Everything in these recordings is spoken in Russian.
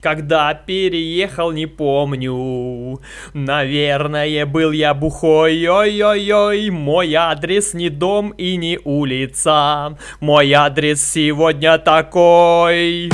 Когда переехал, не помню. Наверное, был я бухой. Ой-ой-ой, мой адрес не дом и не улица. Мой адрес сегодня такой.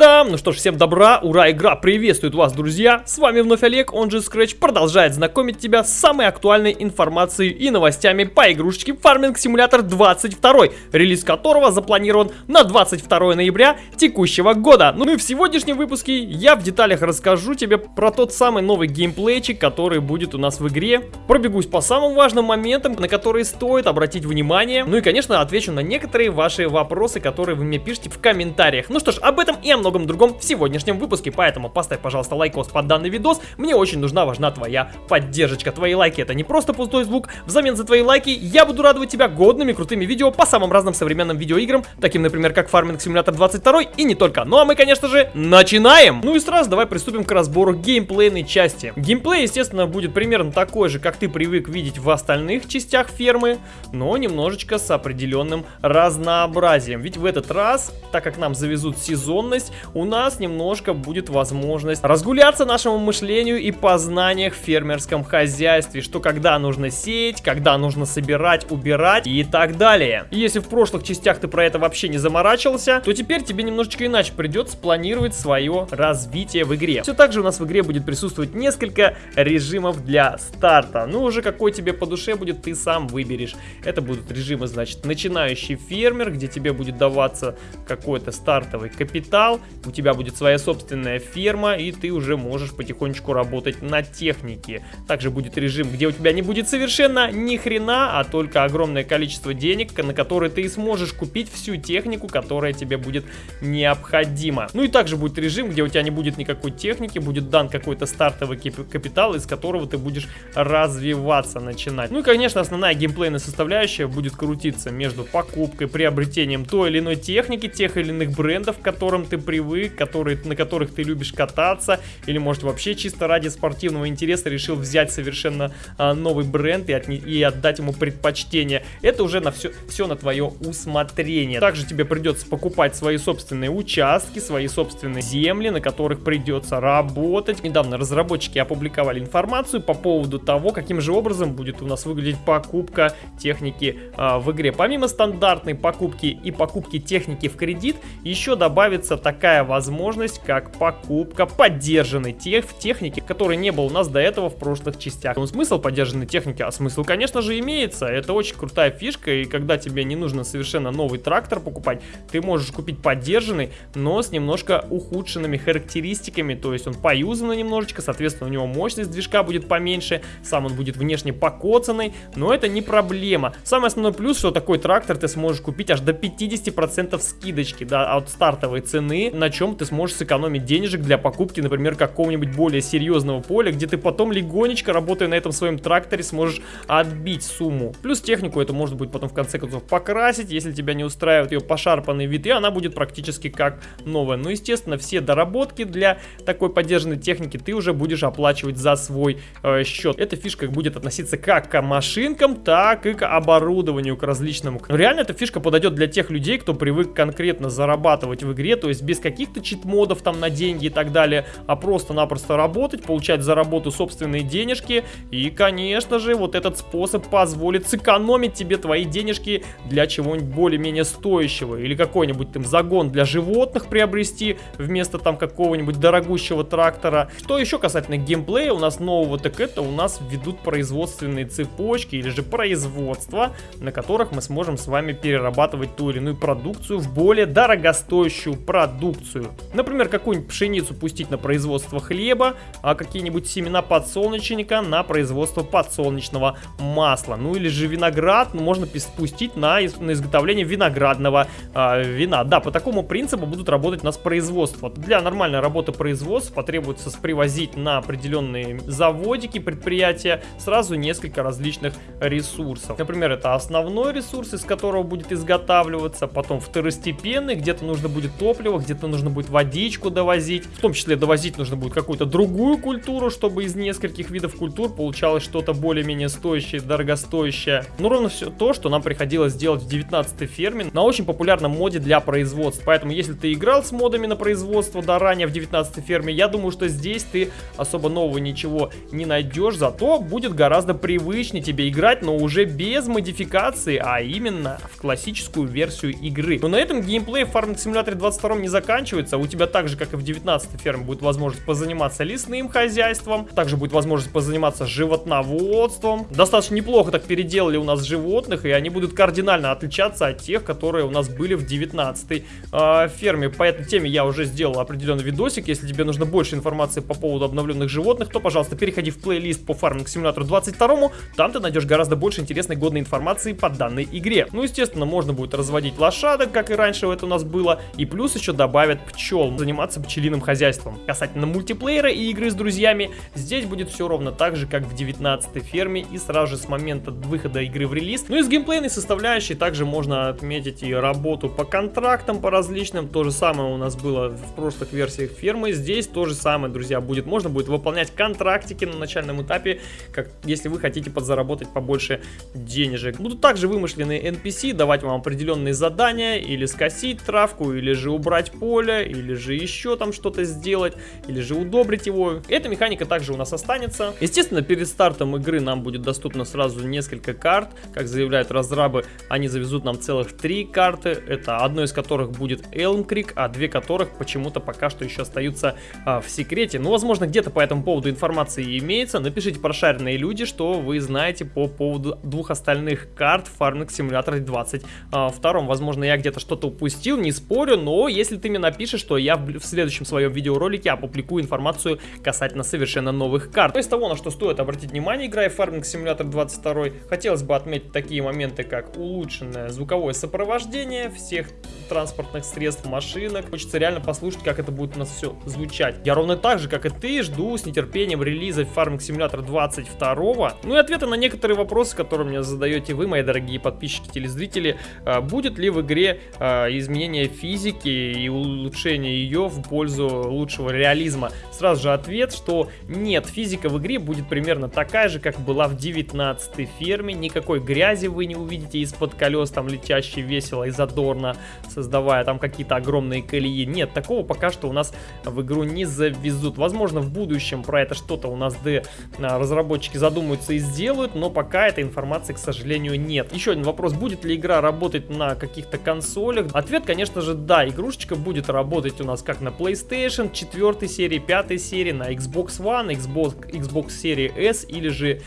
Та-дам! Ну что ж, всем добра, ура, игра приветствует вас, друзья! С вами вновь Олег, он же Scratch, продолжает знакомить тебя с самой актуальной информацией и новостями по игрушечке Farming Simulator 22, релиз которого запланирован на 22 ноября текущего года. Ну и в сегодняшнем выпуске я в деталях расскажу тебе про тот самый новый геймплейчик, который будет у нас в игре. Пробегусь по самым важным моментам, на которые стоит обратить внимание. Ну и, конечно, отвечу на некоторые ваши вопросы, которые вы мне пишете в комментариях. Ну что ж, об этом и о многом другом в сегодняшнем выпуске, поэтому поставь, пожалуйста, лайкос под данный видос, мне очень нужна, важна твоя поддержка. Твои лайки это не просто пустой звук, взамен за твои лайки я буду радовать тебя годными крутыми видео по самым разным современным видеоиграм, таким, например, как Farming Simulator 22 и не только. Ну а мы, конечно же, начинаем! Ну и сразу давай приступим к разбору геймплейной части. Геймплей, естественно, будет примерно такой же, как ты привык видеть в остальных частях фермы, но немножечко с определенным разнообразием. Ведь в этот раз, так как нам завезут сезонность, у нас немножко будет возможность разгуляться нашему мышлению и познаниях в фермерском хозяйстве, что когда нужно сеять, когда нужно собирать, убирать и так далее. И если в прошлых частях ты про это вообще не заморачивался, то теперь тебе немножечко иначе придется планировать свое развитие в игре. Все так же у нас в игре будет присутствовать несколько режимов для старта. Ну, уже какой тебе по душе будет, ты сам выберешь. Это будут режимы, значит, начинающий фермер, где тебе будет даваться какой-то стартовый капитал, у тебя будет своя собственная ферма, и ты уже можешь потихонечку работать на технике. Также будет режим, где у тебя не будет совершенно ни хрена, а только огромное количество денег, на которые ты сможешь купить всю технику, которая тебе будет необходима. Ну и также будет режим, где у тебя не будет никакой техники, будет дан какой-то стартовый капитал, из которого ты будешь развиваться, начинать. Ну и, конечно, основная геймплейная составляющая будет крутиться между покупкой, приобретением той или иной техники, тех или иных брендов, к которым ты привык, которые, на которых ты любишь кататься, или может вообще чисто ради спортивного интереса решил взять совершенно а, новый бренд и, от, и отдать ему предпочтение. Это уже на все, все на твое усмотрение. Также тебе придется покупать свои собственные участки, свои собственные земли, на которых придется работать. Недавно разработчики опубликовали информацию по поводу того, каким же образом будет у нас выглядеть покупка техники а, в игре. Помимо стандартной покупки и покупки техники в кредит, еще добавится так такая возможность, как покупка поддержанной тех, техники, которой не было у нас до этого в прошлых частях. Ну, смысл поддержанной техники? А смысл, конечно же, имеется. Это очень крутая фишка, и когда тебе не нужно совершенно новый трактор покупать, ты можешь купить поддержанный, но с немножко ухудшенными характеристиками, то есть он поюзанный немножечко, соответственно, у него мощность движка будет поменьше, сам он будет внешне покоцанный, но это не проблема. Самый основной плюс, что такой трактор ты сможешь купить аж до 50% скидочки, да, от стартовой цены, на чем ты сможешь сэкономить денежек для покупки, например, какого-нибудь более серьезного поля, где ты потом легонечко, работая на этом своем тракторе, сможешь отбить сумму. Плюс технику это можно будет потом в конце концов покрасить, если тебя не устраивает ее пошарпанный вид, и она будет практически как новая. Но, естественно, все доработки для такой поддержанной техники ты уже будешь оплачивать за свой э, счет. Эта фишка будет относиться как к машинкам, так и к оборудованию, к различному. Но реально эта фишка подойдет для тех людей, кто привык конкретно зарабатывать в игре, то есть без каких-то чит-модов там на деньги и так далее, а просто-напросто работать, получать за работу собственные денежки. И, конечно же, вот этот способ позволит сэкономить тебе твои денежки для чего-нибудь более-менее стоящего. Или какой-нибудь там загон для животных приобрести вместо там какого-нибудь дорогущего трактора. Что еще касательно геймплея у нас нового, так это у нас ведут производственные цепочки или же производства, на которых мы сможем с вами перерабатывать ту или иную продукцию в более дорогостоящую продукцию продукцию. Например, какую-нибудь пшеницу пустить на производство хлеба, а какие-нибудь семена подсолнечника на производство подсолнечного масла. Ну или же виноград ну, можно пустить на, на изготовление виноградного э, вина. Да, по такому принципу будут работать у нас производства. Для нормальной работы производства потребуется привозить на определенные заводики, предприятия сразу несколько различных ресурсов. Например, это основной ресурс, из которого будет изготавливаться, потом второстепенный, где-то нужно будет топливо, где-то где-то нужно будет водичку довозить. В том числе довозить нужно будет какую-то другую культуру, чтобы из нескольких видов культур получалось что-то более-менее стоящее, дорогостоящее. Ну, ровно все то, что нам приходилось делать в 19 ферме на очень популярном моде для производства. Поэтому, если ты играл с модами на производство, да, ранее в 19 ферме, я думаю, что здесь ты особо нового ничего не найдешь, зато будет гораздо привычнее тебе играть, но уже без модификации, а именно в классическую версию игры. Но на этом геймплей в Farming Simulator 22 не заканчивается, у тебя так же, как и в 19 ферме, будет возможность позаниматься лесным хозяйством, также будет возможность позаниматься животноводством. Достаточно неплохо так переделали у нас животных, и они будут кардинально отличаться от тех, которые у нас были в 19 э, а, ферме. По этой теме я уже сделал определенный видосик, если тебе нужно больше информации по поводу обновленных животных, то, пожалуйста, переходи в плейлист по Farming Simulator 22, там ты найдешь гораздо больше интересной годной информации по данной игре. Ну, естественно, можно будет разводить лошадок, как и раньше это у нас было, и плюс еще добавят пчел, заниматься пчелиным хозяйством. Касательно мультиплеера и игры с друзьями, здесь будет все ровно так же, как в 19 ферме, и сразу же с момента выхода игры в релиз. Ну и с геймплейной составляющей также можно отметить и работу по контрактам, по различным, то же самое у нас было в прошлых версиях фермы, здесь то же самое, друзья, будет, можно будет выполнять контрактики на начальном этапе, как если вы хотите подзаработать побольше денежек. Будут также вымышленные NPC, давать вам определенные задания, или скосить травку, или же убрать поле, или же еще там что-то сделать, или же удобрить его. Эта механика также у нас останется. Естественно, перед стартом игры нам будет доступно сразу несколько карт, как заявляют разрабы, они завезут нам целых три карты, это одной из которых будет Elm Creek, а две которых почему-то пока что еще остаются а, в секрете. Ну, возможно, где-то по этому поводу информации имеется. Напишите, прошаренные люди, что вы знаете по поводу двух остальных карт Farming Simulator 22. А, возможно, я где-то что-то упустил, не спорю, но если ты мне напишешь, что я в следующем своем видеоролике опубликую информацию касательно совершенно новых карт. То из того, на что стоит обратить внимание, играя в Farming Simulator 22, хотелось бы отметить такие моменты, как улучшенное звуковое сопровождение всех транспортных средств, машинок. Хочется реально послушать, как это будет у нас все звучать. Я ровно так же, как и ты, жду с нетерпением релиза Farming Simulator 22. Ну и ответы на некоторые вопросы, которые мне задаете вы, мои дорогие подписчики, телезрители. А, будет ли в игре а, изменение физики и улучшение ее в пользу лучшего реализма? Сразу же ответ, что нет, физика в игре будет примерно такая же, как была в 19 ферме. Никакой грязи вы не увидите из-под колес, там летящей весело и задорно создавая там какие-то огромные колеи. Нет, такого пока что у нас в игру не завезут. Возможно, в будущем про это что-то у нас D а, разработчики задумаются и сделают, но пока этой информации, к сожалению, нет. Еще один вопрос, будет ли игра работать на каких-то консолях? Ответ, конечно же, да. Игрушечка будет работать у нас как на PlayStation 4 серии, 5 серии, на Xbox One, Xbox, Xbox серии S или же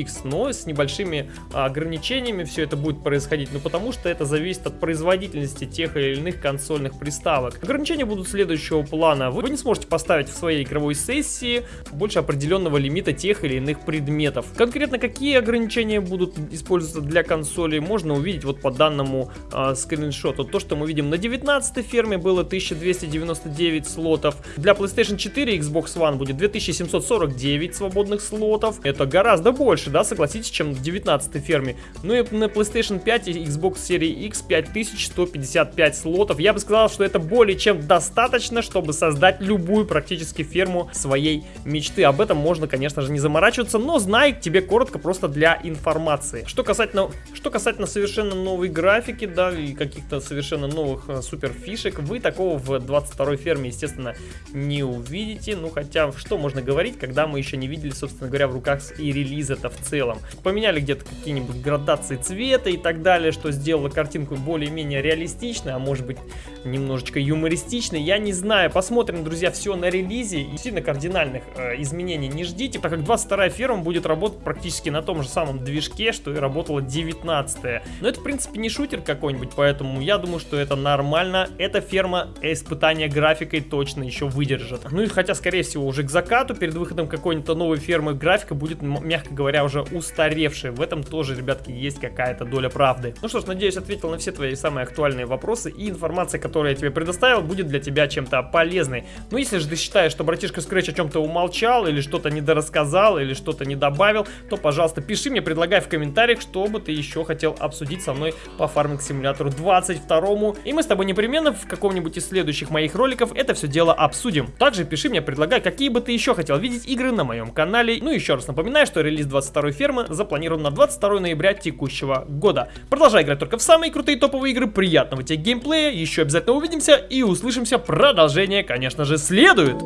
X, но с небольшими ограничениями все это будет происходить, ну потому что это зависит от производительности тех или иных консольных приставок. Ограничения будут следующего плана. Вы не сможете поставить в своей игровой сессии больше определенного лимита тех или иных предметов. Конкретно какие ограничения будут использоваться для консолей, можно увидеть вот по данному э, скриншоту. То, что мы видим на 19 ферме было 1299 слотов. Для PlayStation 4 и Xbox One будет 2749 свободных слотов. Это гораздо больше больше, да, согласитесь, чем в 19 ферме. Ну и на PlayStation 5 и Xbox Series X 5155 слотов. Я бы сказал, что это более чем достаточно, чтобы создать любую практически ферму своей мечты. Об этом можно, конечно же, не заморачиваться, но знай тебе коротко просто для информации. Что касательно, что касательно совершенно новой графики, да, и каких-то совершенно новых э, супер фишек, вы такого в 22 ферме, естественно, не увидите. Ну, хотя, что можно говорить, когда мы еще не видели, собственно говоря, в руках и релиза это в целом. Поменяли где-то какие-нибудь градации цвета и так далее, что сделало картинку более-менее реалистичной, а может быть немножечко юмористичной. Я не знаю, посмотрим, друзья, все на релизе. И сильно кардинальных э, изменений не ждите, так как 22 ферма будет работать практически на том же самом движке, что и работала 19 -я. Но это, в принципе, не шутер какой-нибудь, поэтому я думаю, что это нормально. Эта ферма испытания графикой точно еще выдержит. Ну и хотя, скорее всего, уже к закату, перед выходом какой-нибудь новой фермы, графика будет, мягко говоря, говоря, уже устаревшие. В этом тоже, ребятки, есть какая-то доля правды. Ну что ж, надеюсь, ответил на все твои самые актуальные вопросы, и информация, которую я тебе предоставил, будет для тебя чем-то полезной. Ну, если же ты считаешь, что братишка Scratch о чем-то умолчал, или что-то недорассказал, или что-то не добавил, то, пожалуйста, пиши мне, предлагай в комментариях, что бы ты еще хотел обсудить со мной по фарминг симулятору 22 и мы с тобой непременно в каком-нибудь из следующих моих роликов это все дело обсудим. Также пиши мне, предлагай, какие бы ты еще хотел видеть игры на моем канале. Ну еще раз напоминаю, что релиз 22 фермы запланирован на 22 ноября текущего года. Продолжай играть только в самые крутые топовые игры, приятного тебе геймплея, еще обязательно увидимся и услышимся, продолжение, конечно же, следует.